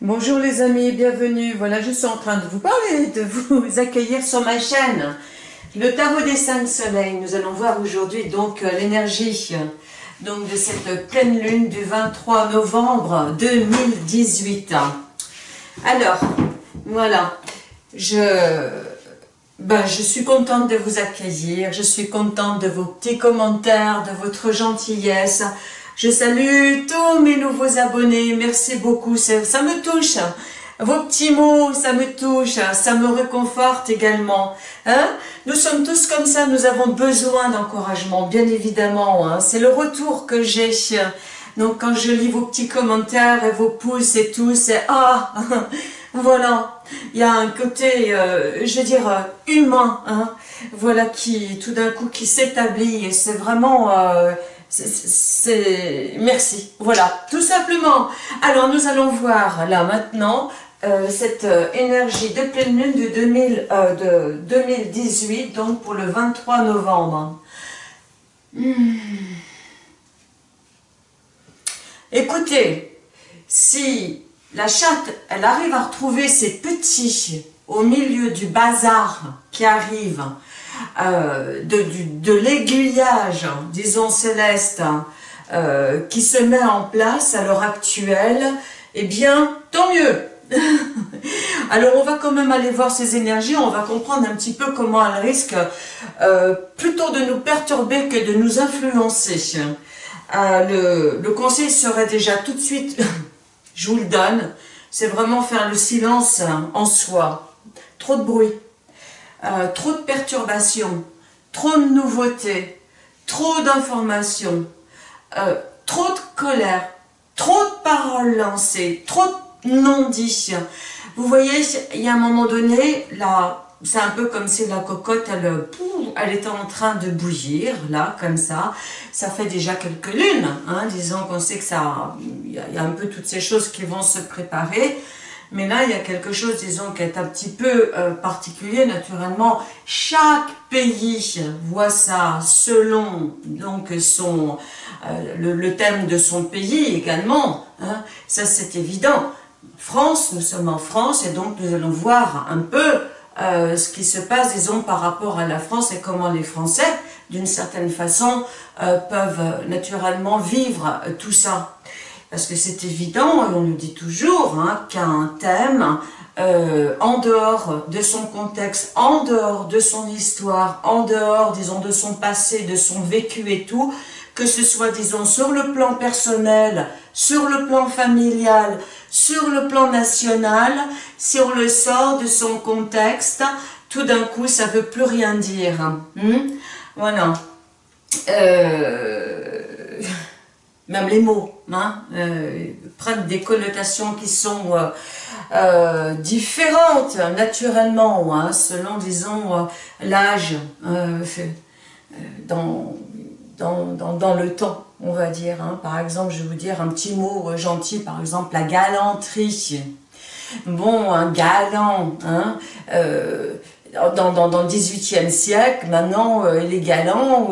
Bonjour les amis, bienvenue. Voilà, je suis en train de vous parler, de vous accueillir sur ma chaîne. Le tarot des cinq soleils. Nous allons voir aujourd'hui donc euh, l'énergie donc de cette pleine lune du 23 novembre 2018. Alors, voilà, je, ben, je suis contente de vous accueillir, je suis contente de vos petits commentaires, de votre gentillesse, je salue tous mes nouveaux abonnés, merci beaucoup, ça, me touche. Vos petits mots, ça me touche, ça me réconforte également. Hein nous sommes tous comme ça, nous avons besoin d'encouragement, bien évidemment. Hein. C'est le retour que j'ai. Donc quand je lis vos petits commentaires et vos pouces et tout, c'est « Ah Voilà, il y a un côté, euh, je veux dire, euh, humain, hein, voilà, qui tout d'un coup qui s'établit et c'est vraiment... Euh, merci, voilà, tout simplement. Alors nous allons voir là maintenant euh, cette euh, énergie de pleine lune de, 2000, euh, 2018, donc pour le 23 novembre. Hmm. Écoutez, si la chatte, elle arrive à retrouver ses petits au milieu du bazar qui arrive, euh, de, de l'aiguillage, disons céleste, euh, qui se met en place à l'heure actuelle, eh bien, tant mieux Alors on va quand même aller voir ces énergies, on va comprendre un petit peu comment elles risquent euh, plutôt de nous perturber que de nous influencer. le, le, conseil serait déjà tout de suite, je vous le donne, c'est vraiment faire le silence en soi. Trop de bruit, euh, trop de perturbations, trop de nouveautés, trop d'informations, euh, trop de colère, trop de paroles lancées, trop de non-dits. Vous voyez, il y a un moment donné, là, c'est un peu comme si la cocotte, elle, elle était en train de bouillir, là, comme ça. Ça fait déjà quelques lunes, hein, disons qu'on sait que ça, il y, a un peu toutes ces choses qui vont se préparer. Mais là, il y a quelque chose, disons, qui est un petit peu euh, particulier. Naturellement, chaque pays voit ça selon donc son euh, le, thème de son pays également. Hein. Ça, c'est évident. France, nous sommes en France et donc nous allons voir un peu euh, ce qui se passe, disons, par rapport à la France et comment les Français, d'une certaine façon, peuvent naturellement vivre tout ça. Parce que c'est évident, on nous dit toujours hein, qu'un thème, euh, en dehors de son contexte, en dehors de son histoire, en dehors, disons, de son passé, de son vécu et tout, que ce soit, disons, sur le plan personnel, sur le plan familial, sur le plan national, on le sort de son contexte, tout d'un coup, ça ne veut plus rien dire. Hmm? voilà. Euh même les mots, hein, euh, prennent des connotations qui sont euh, euh, différentes naturellement, hein, selon, disons, l'âge dans, dans, dans, le temps, on va dire. Hein. Par exemple, je vais vous dire un petit mot gentil, par exemple, la galanterie. Bon, un galant, hein, dans, dans, dans, le 18e siècle, maintenant, les galants,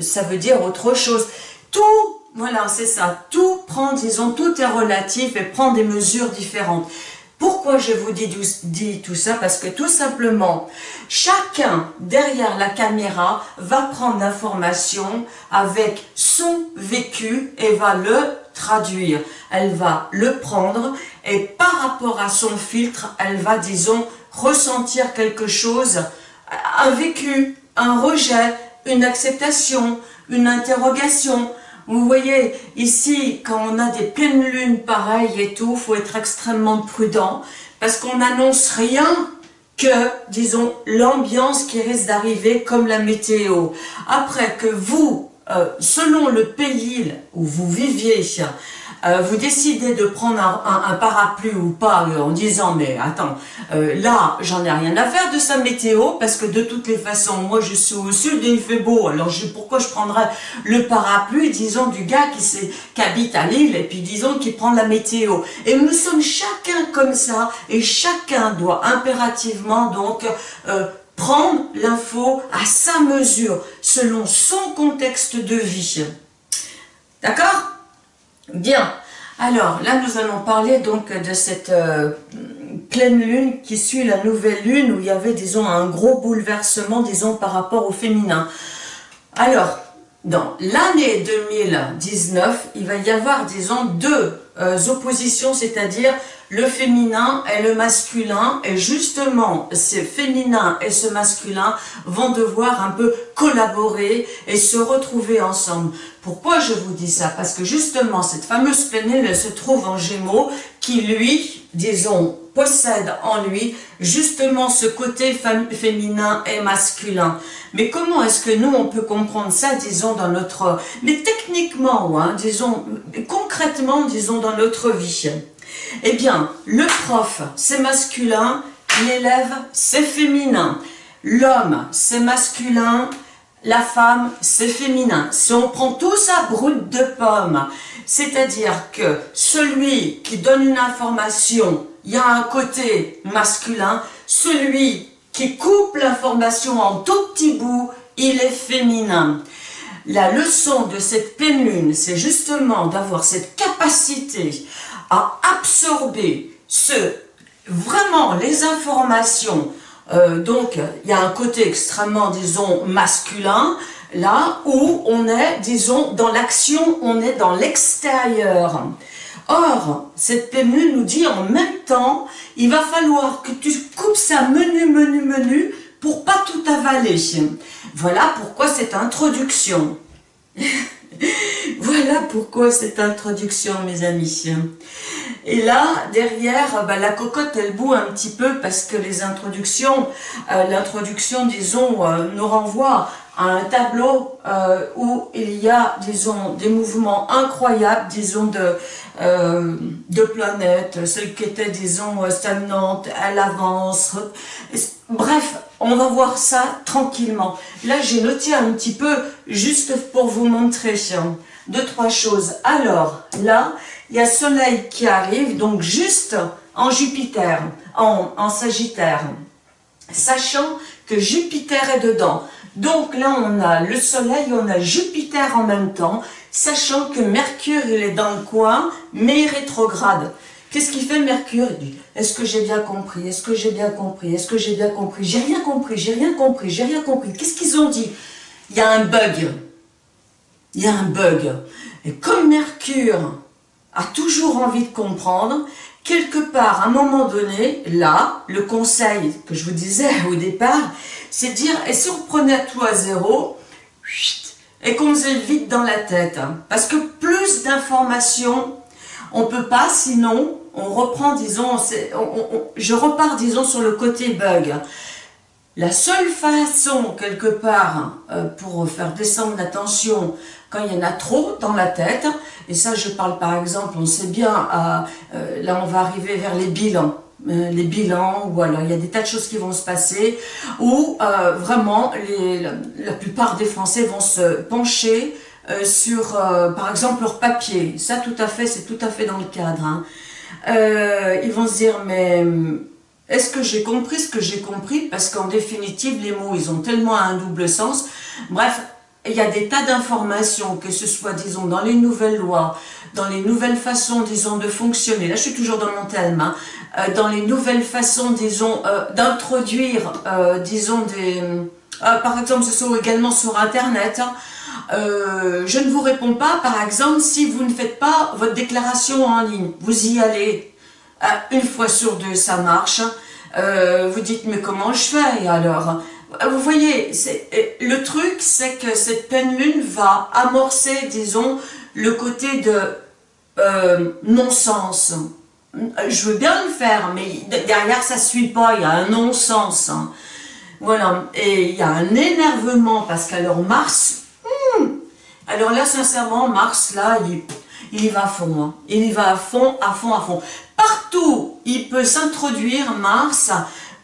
ça veut dire autre chose. Tout, voilà, c'est ça, tout prend, disons, tout est relatif et prend des mesures différentes. Pourquoi je vous dis, tout ça? Parce que tout simplement, chacun derrière la caméra va prendre l'information avec son vécu et va le traduire. Elle va le prendre et par rapport à son filtre, elle va, disons, ressentir quelque chose, un vécu, un rejet, une acceptation, une interrogation, vous voyez, ici, quand on a des pleines lunes pareilles et tout, faut être extrêmement prudent, parce qu'on n'annonce rien que, disons, l'ambiance qui risque d'arriver comme la météo. Après que vous, euh, selon le pays où vous viviez, euh, vous décidez de prendre un, parapluie ou pas euh, en disant mais attends, euh, là j'en ai rien à faire de sa météo parce que de toutes les façons moi je suis au sud et il fait beau. Alors pourquoi je prendrais le parapluie disons du gars qui, qui habite à Lille et puis disons qui prend la météo? Et nous sommes chacun comme ça et chacun doit impérativement donc prendre l'info à sa mesure selon son contexte de vie. D'accord? Bien. Alors, là, nous allons parler donc de cette euh, pleine lune qui suit la nouvelle lune où il y avait, disons, un gros bouleversement, disons, par rapport au féminin. Alors, dans l'année 2019, il va y avoir, disons, deux oppositions, c'est-à-dire le féminin et le masculin, et justement, ce féminin et ce masculin vont devoir un peu collaborer et se retrouver ensemble. Pourquoi je vous dis ça? Parce que justement, cette fameuse elle se trouve en Gémeaux, qui lui, disons, possède en lui justement ce côté féminin et masculin. Mais comment est-ce que nous, on peut comprendre ça, disons, dans notre... Mais techniquement, hein, disons, concrètement, disons, dans notre vie? Eh bien, le prof, c'est masculin, l'élève, c'est féminin. L'homme, c'est masculin, la femme, c'est féminin. Si on prend tout ça brut de pomme, c'est-à-dire que celui qui donne une information, il y a un côté masculin, celui qui coupe l'information en tout petits bouts, il est féminin. La leçon de cette pleine lune, c'est justement d'avoir cette capacité à absorber vraiment les informations. Euh, donc, il y a un côté extrêmement, disons, masculin, là où on est, disons, dans l'action, on est dans l'extérieur. Or, cette lune nous dit en même temps, il va falloir que tu coupes ça menu, menu, menu, pour pas tout avaler. Voilà pourquoi cette introduction. voilà pourquoi cette introduction, mes amis. Et là, derrière, bah, la cocotte, elle boue un petit peu parce que les introductions, euh, l'introduction, disons, euh, nous renvoie à un tableau euh, où il y a, disons, des mouvements incroyables, disons, de, euh, de planètes, celle qui était, disons, stagnante, elle avance. Bref, on va voir ça tranquillement. Là, j'ai noté un petit peu, juste pour vous montrer deux, trois choses. Alors, là, il y a Soleil qui arrive, donc juste en Jupiter, en Sagittaire, sachant que Jupiter est dedans. Donc là, on a le Soleil, on a Jupiter en même temps, sachant que Mercure, il est dans le coin, mais rétrograde. Qu'est-ce qu'il fait Mercure? Il dit, est-ce que j'ai bien compris? Est-ce que j'ai bien compris? Est-ce que j'ai bien compris? J'ai rien compris, j'ai rien compris, j'ai rien compris. Qu'est-ce qu'ils ont dit? Il y a un bug. Il y a un bug. Et comme Mercure a toujours envie de comprendre, quelque part, à un moment donné, là, le conseil que je vous disais au départ, c'est dire, et si on prenait tout à zéro, et qu'on faisait vite dans la tête, hein, parce que plus d'informations, on peut pas, sinon, on reprend, disons, je repars, disons, sur le côté bug. La seule façon, quelque part, euh, pour faire descendre la tension, quand il y en a trop dans la tête, et ça je parle par exemple, on sait bien, à, euh, là on va arriver vers les bilans, euh, les bilans, ou alors il y a des tas de choses qui vont se passer, où euh, vraiment les, la, plupart des Français vont se pencher sur, par exemple, leur papier. Ça tout à fait, c'est tout à fait dans le cadre. Hein. ils vont se dire, mais est-ce que j'ai compris ce que j'ai compris? Parce qu'en définitive, les mots, ils ont tellement un double sens. Bref, il y a des tas d'informations, que ce soit, disons, dans les nouvelles lois, dans les nouvelles façons, disons, de fonctionner. Là, je suis toujours dans mon thème. Hein, euh, dans les nouvelles façons, disons, euh, d'introduire, euh, disons, des... par exemple, ce soit également sur Internet. Hein, je ne vous réponds pas, par exemple, si vous ne faites pas votre déclaration en ligne. Vous y allez une fois sur deux, ça marche. vous dites, mais comment je fais alors? Vous voyez, euh, le truc, c'est que cette pleine lune va amorcer, disons, le côté de euh, non-sens. Je veux bien le faire, mais derrière, ça ne suit pas, il y a un non-sens. Hein. Voilà, et il y a un énervement, parce qu'alors Mars, hmm, alors là, sincèrement, Mars, là, il, il y va à fond. Hein. Il y va à fond, à fond, à fond. Partout, il peut s'introduire, Mars,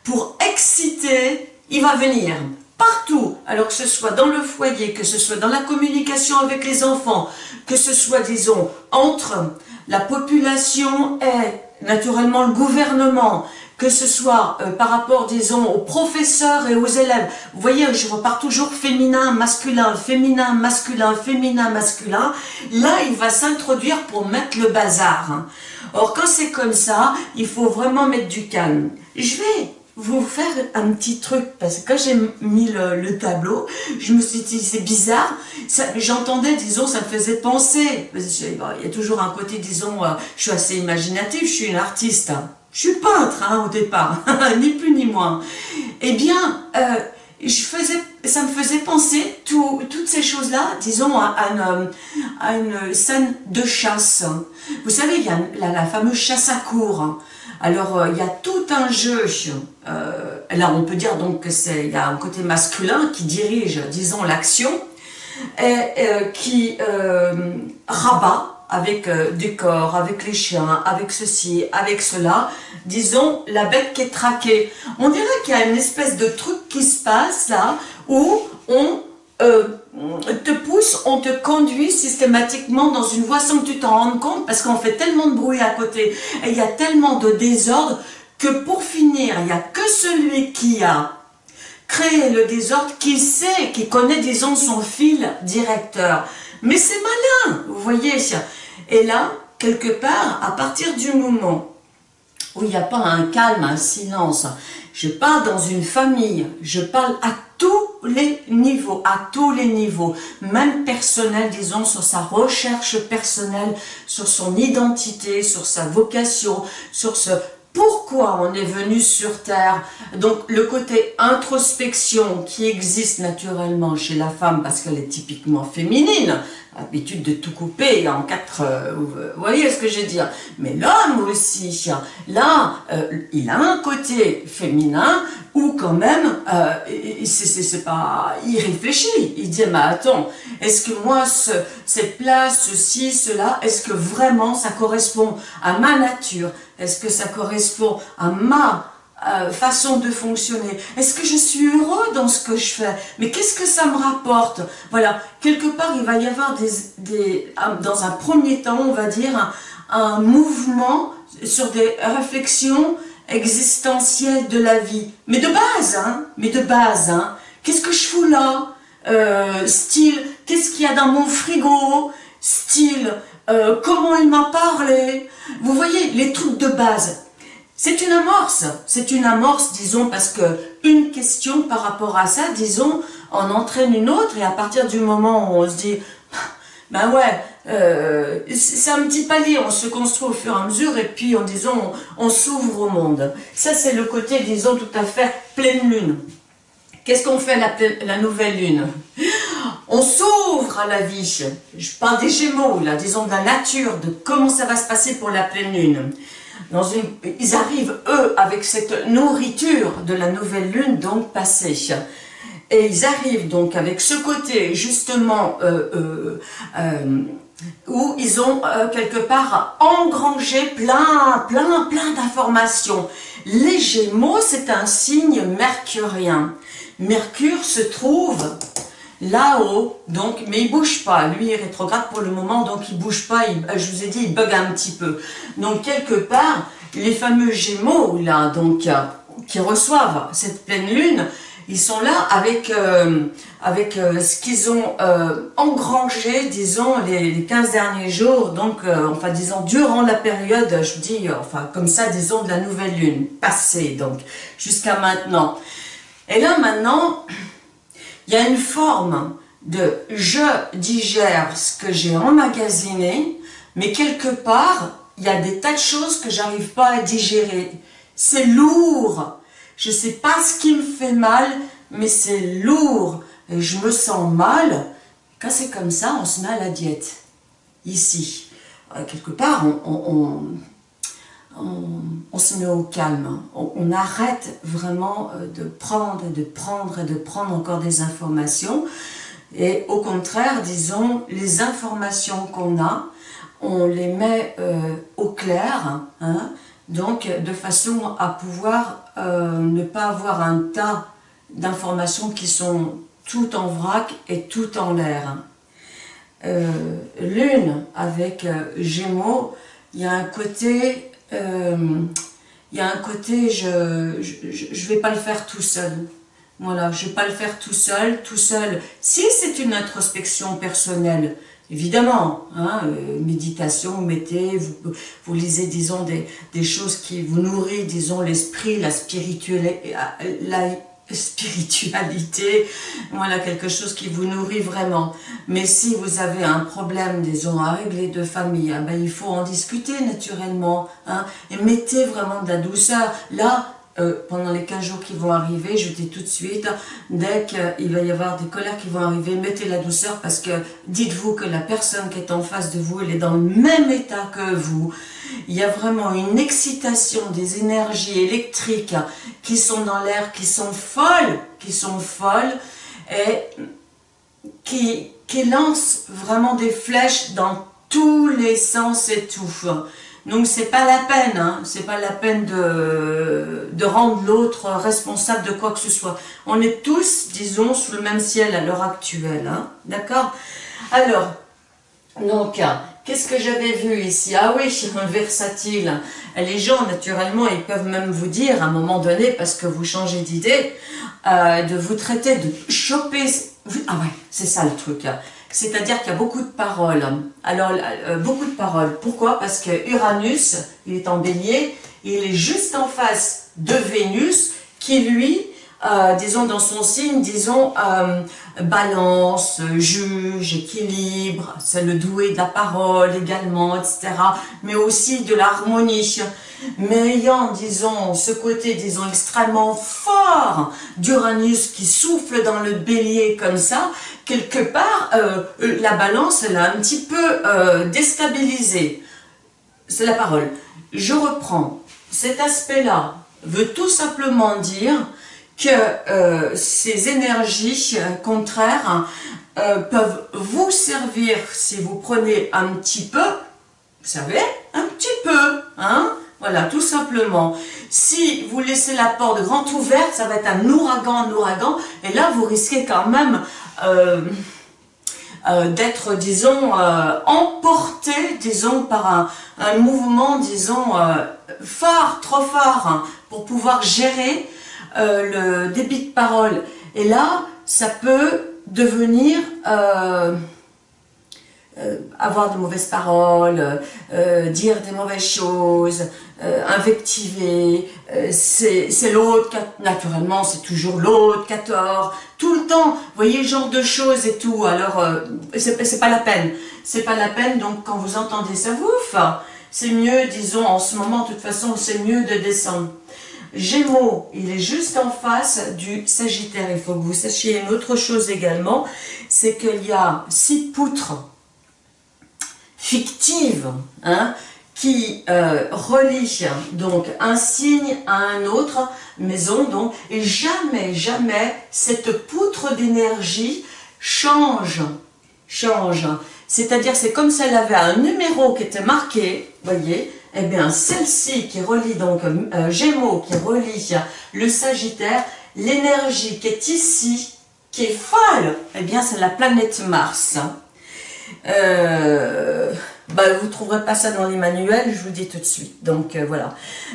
pour exciter il va venir partout, alors que ce soit dans le foyer, que ce soit dans la communication avec les enfants, que ce soit, disons, entre la population et naturellement le gouvernement, que ce soit euh, par rapport, disons, aux professeurs et aux élèves. Vous voyez, je repars toujours féminin, masculin, féminin, masculin, féminin, masculin. Là, il va s'introduire pour mettre le bazar. Or, quand c'est comme ça, il faut vraiment mettre du calme. Je vais vous faire un petit truc, parce que quand j'ai mis le, tableau, je me suis dit, c'est bizarre, j'entendais, disons, ça me faisait penser, il y a toujours un côté, disons, euh, je suis assez imaginatif, je suis une artiste, hein. Je suis peintre hein, au départ, ni plus ni moins. Eh bien, euh, ça me faisait penser toutes ces choses-là, disons, à, une, scène de chasse. Vous savez, il y a la, fameuse chasse à cours. Alors, euh, il y a tout un jeu. Euh, là, on peut dire donc que c'est il y a un côté masculin qui dirige, disons, l'action, et qui rabat avec euh, du corps, avec les chiens, avec ceci, avec cela, disons la bête qui est traquée. On dirait qu'il y a une espèce de truc qui se passe là, où on euh, te pousse, on te conduit systématiquement dans une voie sans que tu t'en rendes compte, parce qu'on fait tellement de bruit à côté, et il y a tellement de désordre, que pour finir, il n'y a que celui qui a créé le désordre, qui sait, qui connaît, disons, son fil directeur. Mais c'est malin, vous voyez, et là, quelque part, à partir du moment où il n'y a pas un calme, un silence, je parle dans une famille, je parle à tous les niveaux, à tous les niveaux, même personnel, disons, sur sa recherche personnelle, sur son identité, sur sa vocation, sur ce pourquoi on est venu sur Terre. Donc le côté introspection qui existe naturellement chez la femme parce qu'elle est typiquement féminine, habitude de tout couper en quatre, euh, vous voyez ce que je veux dire. Mais l'homme aussi, là, euh, il a un côté féminin où quand même, euh, c'est pas, il réfléchit, il dit, mais attends, est-ce que moi, ce, cette place, ceci, cela, est-ce que vraiment ça correspond à ma nature? Est-ce que ça correspond à ma euh, façon de fonctionner? Est-ce que je suis heureux dans ce que je fais? Mais qu'est-ce que ça me rapporte? Voilà, quelque part, il va y avoir des, des dans un premier temps, on va dire, un, mouvement sur des réflexions existentielles de la vie. Mais de base, hein Mais de base, hein. Qu'est-ce que je fous là? Euh, Style, qu'est-ce qu'il y a dans mon frigo? Style, euh, comment il m'a parlé Vous voyez, les trucs de base. C'est une amorce, c'est une amorce, disons, parce que une question par rapport à ça, disons, en entraîne une autre, et à partir du moment où on se dit, ben ouais, euh, c'est un petit palier, on se construit au fur et à mesure, et puis, en disant, on, s'ouvre au monde. Ça, c'est le côté, disons, tout à fait pleine lune. Qu'est-ce qu'on fait la, la nouvelle lune? On s'ouvre à la vie. Je parle des gémeaux, là, disons, de la nature, de comment ça va se passer pour la pleine lune ils arrivent, eux, avec cette nourriture de la nouvelle lune, donc passée. Et ils arrivent donc avec ce côté, justement, euh, euh, euh, où ils ont quelque part engrangé plein, plein, plein d'informations. Les Gémeaux, c'est un signe mercurien. Mercure se trouve là-haut, donc, mais il bouge pas. Lui est rétrograde pour le moment, donc il bouge pas. Euh, je vous ai dit, il bug un petit peu. Donc quelque part, les fameux Gémeaux là, donc euh, qui reçoivent cette pleine lune, ils sont là avec euh, avec ce qu'ils ont engrangé, disons, les, 15 derniers jours, donc, enfin, disons, durant la période, je vous dis, enfin, comme ça, disons, de la nouvelle lune, passée, donc, jusqu'à maintenant. Et là, maintenant, il y a une forme de je digère ce que j'ai emmagasiné, mais quelque part, il y a des tas de choses que j'arrive pas à digérer. C'est lourd. Je sais pas ce qui me fait mal, mais c'est lourd. Et je me sens mal. Quand c'est comme ça, on se met à la diète. Ici. Euh, quelque part, on on, se met au calme, on, arrête vraiment euh, de prendre et de prendre et de prendre encore des informations. Et au contraire, disons, les informations qu'on a, on les met euh, au clair, hein, donc de façon à pouvoir euh, ne pas avoir un tas d'informations qui sont tout en vrac et tout en l'air. L'une avec Gémeaux, il y a un côté euh, il y a un côté, je ne vais pas le faire tout seul. Voilà, je ne vais pas le faire tout seul, tout seul. Si c'est une introspection personnelle, évidemment, hein, euh, méditation, vous mettez, vous, vous lisez, disons, des, des, choses qui vous nourrissent, disons, l'esprit, la spiritualité, la, spiritualité, voilà, quelque chose qui vous nourrit vraiment. Mais si vous avez un problème, disons, à régler de famille, hein, ben, il faut en discuter naturellement, hein, et mettez vraiment de la douceur. Là, euh, pendant les 15 jours qui vont arriver, je dis tout de suite, dès qu'il va y avoir des colères qui vont arriver, mettez la douceur parce que dites-vous que la personne qui est en face de vous, elle est dans le même état que vous. Il y a vraiment une excitation des énergies électriques qui sont dans l'air, qui sont folles, qui sont folles et qui, lancent vraiment des flèches dans tous les sens et tout. Donc c'est pas la peine, hein, c'est pas la peine de, de rendre l'autre responsable de quoi que ce soit. On est tous, disons, sous le même ciel à l'heure actuelle, hein, d'accord? Alors, donc, qu'est-ce que j'avais vu ici? Ah oui, un versatile. Les gens, naturellement, ils peuvent même vous dire, à un moment donné, parce que vous changez d'idée, euh, de vous traiter, de choper... Ah ouais, c'est ça le truc. C'est-à-dire qu'il y a beaucoup de paroles. Alors, euh, beaucoup de paroles. Pourquoi? Parce que Uranus, il est en bélier, il est juste en face de Vénus, qui lui, euh, disons dans son signe, disons, euh, balance, juge, équilibre, c'est le doué de la parole également, etc. Mais aussi de l'harmonie. Mais ayant, disons, ce côté, disons, extrêmement fort d'Uranus qui souffle dans le bélier comme ça, quelque part, euh, la balance, elle a un petit peu déstabilisé. C'est la parole. Je reprends. Cet aspect-là veut tout simplement dire que euh, ces énergies contraires peuvent vous servir si vous prenez un petit peu, vous savez, un petit peu, hein, voilà, tout simplement. Si vous laissez la porte grande ouverte, ça va être un ouragan, un ouragan, et là, vous risquez quand même euh, euh, d'être, disons, euh, emporté, disons, par un, mouvement, disons, fort, trop fort, hein, pour pouvoir gérer le débit de parole. Et là, ça peut devenir... avoir de mauvaises paroles, dire des mauvaises choses, euh, invectiver, euh, c'est l'autre, naturellement c'est toujours l'autre qui a tort, tout le temps, vous voyez, genre de choses et tout, alors euh, c'est pas la peine, c'est pas la peine, donc quand vous entendez ça, ouf, c'est mieux, disons, en ce moment, de toute façon, c'est mieux de descendre. Gémeaux, il est juste en face du Sagittaire. Il faut que vous sachiez une autre chose également, c'est qu'il y a six poutres fictives, hein, qui euh, relie donc un signe à un autre maison donc et jamais jamais cette poutre d'énergie change change c'est-à-dire c'est comme si elle avait un numéro qui était marqué voyez eh bien celle-ci qui relie donc euh, Gémeaux qui relie le Sagittaire l'énergie qui est ici qui est folle eh bien c'est la planète Mars euh, bah, vous ne trouverez pas ça dans les manuels, je vous le dis tout de suite. Donc euh, voilà,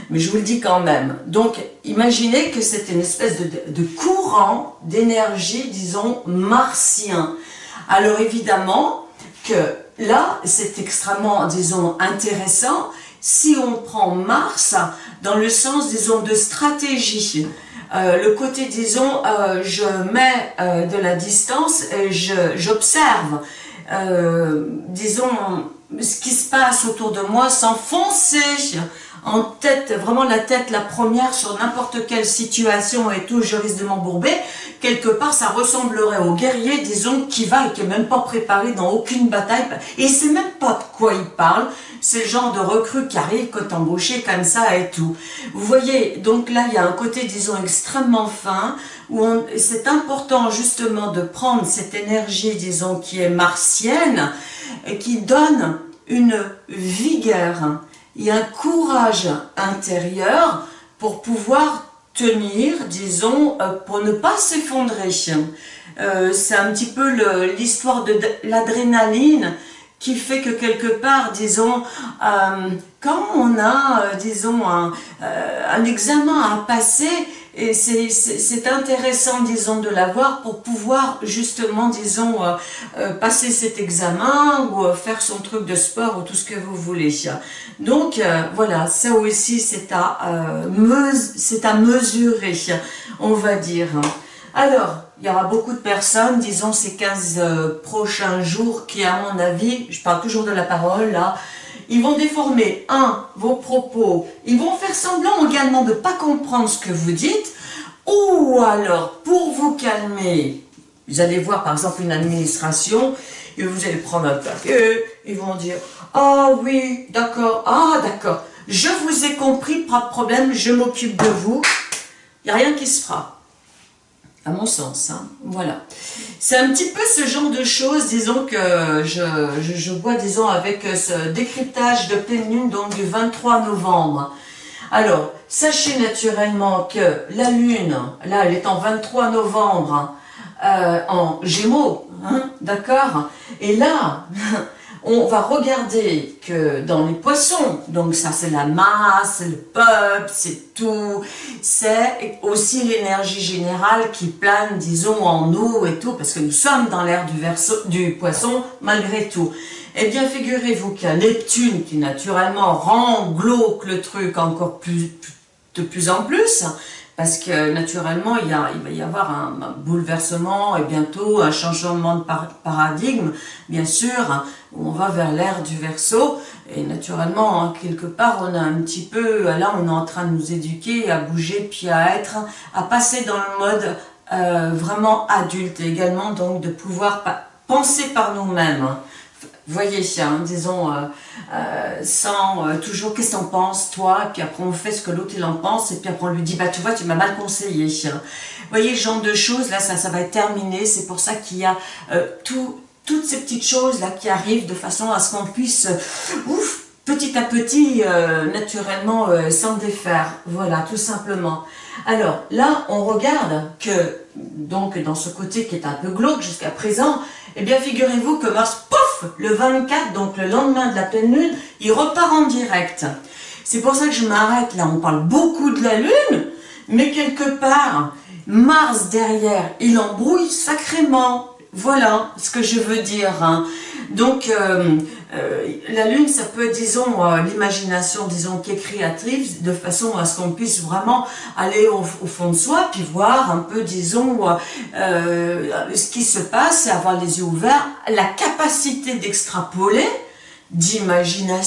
mais je vous le dis quand même. Donc imaginez que c'est une espèce de, courant d'énergie, disons, martien. Alors évidemment que là, c'est extrêmement, disons, intéressant si on prend Mars dans le sens, disons, de stratégie. Euh, le côté, disons, euh, je mets de la distance et j'observe, disons, ce qui se passe autour de moi, s'enfoncer en tête, vraiment la tête la première sur n'importe quelle situation et tout, je risque de m'embourber, quelque part ça ressemblerait au guerrier, disons, qui va et qui n'est même pas préparé dans aucune bataille, et il sait même pas de quoi il parle, c'est le genre de recrue qui arrive quand embauché comme ça et tout. Vous voyez, donc là il y a un côté, disons, extrêmement fin, où c'est important justement de prendre cette énergie, disons, qui est martienne, et qui donne une vigueur et un courage intérieur pour pouvoir tenir, disons, euh, pour ne pas s'effondrer. Euh, c'est un petit peu l'histoire de l'adrénaline qui fait que quelque part, disons, euh, quand on a, euh, disons, un, euh, un, examen à passer, et c'est intéressant, disons, de l'avoir pour pouvoir justement, disons, passer cet examen ou faire son truc de sport ou tout ce que vous voulez. Donc, voilà, ça aussi, c'est à, à mesurer, on va dire. Alors, il y aura beaucoup de personnes, disons ces 15 euh, prochains jours, qui à mon avis, je parle toujours de la parole là, ils vont déformer, un, vos propos, ils vont faire semblant également de ne pas comprendre ce que vous dites, ou alors, pour vous calmer, vous allez voir par exemple une administration, et vous allez prendre un papier, ils vont dire « Ah oui, d'accord, ah d'accord, je vous ai compris, pas de problème, je m'occupe de vous. » Il n'y a rien qui se fera à mon sens. Hein. Voilà. C'est un petit peu ce genre de choses, disons, que je, je, vois, disons, avec ce décryptage de pleine lune, donc du 23 novembre. Alors, sachez naturellement que la lune, là, elle est en 23 novembre, euh, en gémeaux, hein, d'accord? Et là, on va regarder que dans les poissons, donc ça c'est la masse, le peuple, c'est tout, c'est aussi l'énergie générale qui plane, disons, en eau et tout, parce que nous sommes dans l'ère du, du poisson malgré tout. Eh bien, figurez-vous qu'il y a Neptune qui naturellement rend glauque le truc encore plus, de plus en plus, parce que naturellement, il, va y avoir un, bouleversement et bientôt un changement de paradigme, bien sûr, où on va vers l'ère du verso, et naturellement, hein, quelque part, on a un petit peu, là, on est en train de nous éduquer, à bouger, puis à être, à passer dans le mode euh, vraiment adulte, également, donc de pouvoir penser par nous-mêmes voyez, hein, disons, euh, euh, sans euh, toujours qu'est-ce que t'en penses, toi, puis après on fait ce que l'autre il en pense, et puis après on lui dit, bah tu vois, tu m'as mal conseillé. Hein. Voyez, ce genre de choses, là, ça, va être terminé, c'est pour ça qu'il y a tout, toutes ces petites choses là qui arrivent de façon à ce qu'on puisse, ouf, petit à petit, naturellement, s'en défaire. Voilà, tout simplement. Alors là, on regarde que, donc dans ce côté qui est un peu glauque jusqu'à présent, eh bien figurez-vous que Mars, pouf, le 24, donc le lendemain de la pleine lune, il repart en direct. C'est pour ça que je m'arrête là, on parle beaucoup de la lune, mais quelque part, Mars derrière, il embrouille sacrément. Voilà ce que je veux dire. Hein. Donc, euh, euh, la lune, ça peut disons, euh, l'imagination, disons, qui est créatrice, de façon à ce qu'on puisse vraiment aller au, fond de soi, puis voir un peu, disons, ce qui se passe, avoir les yeux ouverts, la capacité d'extrapoler, d'imaginer,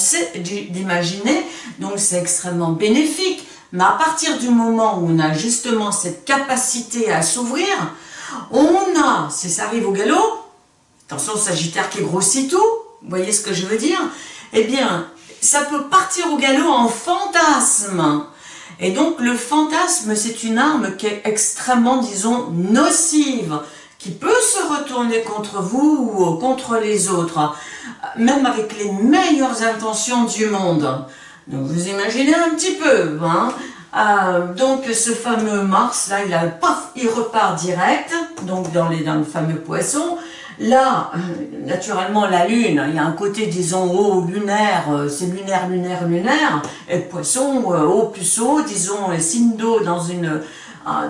donc c'est extrêmement bénéfique. Mais à partir du moment où on a justement cette capacité à s'ouvrir, on a, si ça arrive au galop, attention Sagittaire qui grossit tout, vous voyez ce que je veux dire Eh bien, ça peut partir au galop en fantasme. Et donc le fantasme, c'est une arme qui est extrêmement, disons, nocive, qui peut se retourner contre vous ou contre les autres, même avec les meilleures intentions du monde. Donc vous imaginez un petit peu, hein euh, donc ce fameux Mars, là, il a, paf, il repart direct, donc dans, les, dans le fameux poisson, Là, naturellement, la Lune, il y a un côté, disons, haut lunaire, euh, c'est lunaire, lunaire, lunaire, et poisson, euh, haut plus haut, disons, signe d'eau dans une euh,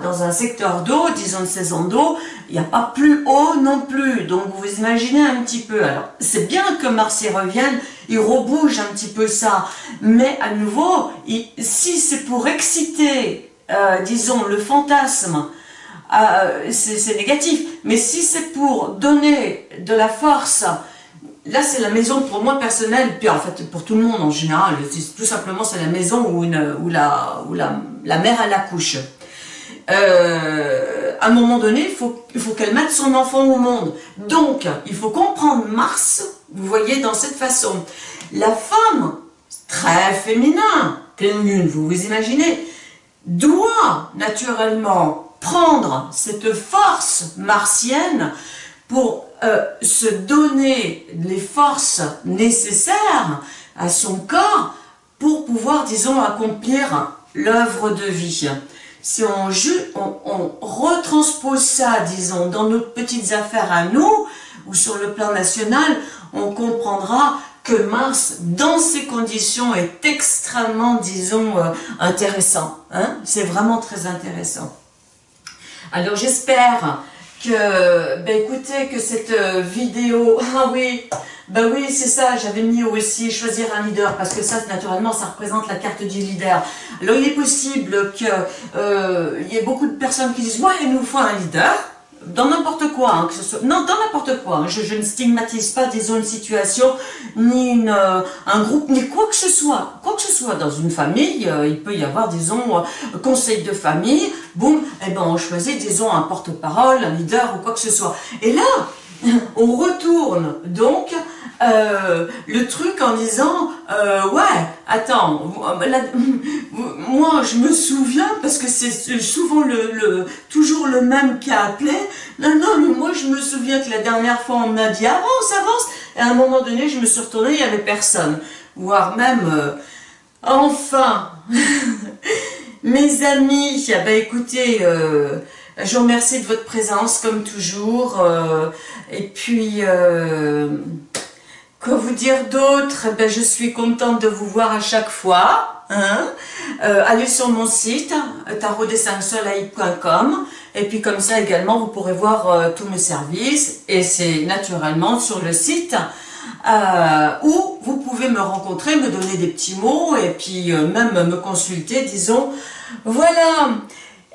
dans un secteur d'eau, disons une saison d'eau, il n'y a pas plus haut non plus. Donc vous imaginez un petit peu. Alors c'est bien que Mars y revienne, il rebouge un petit peu ça. Mais à nouveau, si c'est pour exciter, disons, le fantasme euh, c'est négatif. Mais si c'est pour donner de la force, là c'est la maison pour moi personnelle, puis en fait pour tout le monde en général, tout simplement c'est la maison où, la, où la, la mère elle accouche. Euh, à un moment donné, il faut, qu'elle mette son enfant au monde. Donc, il faut comprendre Mars, vous voyez, dans cette façon. La femme, très féminin, pleine lune, vous vous imaginez, doit naturellement prendre cette force martienne pour euh, se donner les forces nécessaires à son corps pour pouvoir, disons, accomplir l'œuvre de vie. Si on, on, on, retranspose ça, disons, dans nos petites affaires à nous, ou sur le plan national, on comprendra que Mars, dans ces conditions, est extrêmement, disons, euh, intéressant. Hein. C'est vraiment très intéressant. Alors j'espère que, ben que cette euh, vidéo, ah oui, ben oui, c'est ça, j'avais mis aussi choisir un leader, parce que ça, naturellement, ça représente la carte du leader. Alors il est possible qu'il euh, y ait beaucoup de personnes qui disent, ouais, il nous faut un leader, dans n'importe quoi, hein, que ce soit, non, dans n'importe quoi, hein. je, ne stigmatise pas, disons, une situation, ni une, euh, un groupe, ni quoi que ce soit, quoi que ce soit, dans une famille, euh, il peut y avoir, disons, conseil de famille, boum, eh ben, on choisit, disons, un porte-parole, un leader, ou quoi que ce soit, et là, on retourne, donc, euh, le truc en disant euh, ouais attends moi je me souviens parce que c'est souvent le, toujours le même qui a appelé. Non non mais moi je me souviens que la dernière fois on m'a dit avance avance et à un moment donné je me suis retournée il y avait personne. Voire même euh, enfin mes amis ah bah écoutez je vous remercie de votre présence comme toujours et puis Quoi vous dire d'autre? Eh ben, Je suis contente de vous voir à chaque fois. Hein euh, allez sur mon site, tarotdessinsoleil.com et puis comme ça également, vous pourrez voir euh, tous mes services. Et c'est naturellement sur le site euh, où vous pouvez me rencontrer, me donner des petits mots et puis même me consulter, disons. Voilà,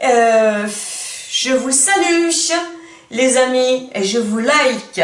je vous salue les amis et je vous like.